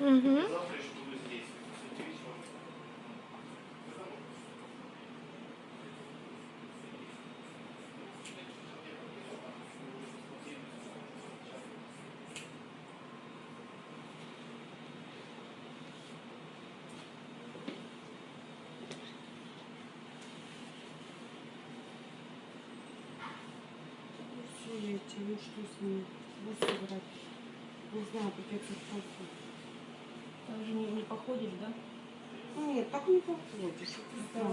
Угу. Эти, ну что с собрать. Не знаю, я тут просто. Не, не походишь, да? Нет, так не походишь.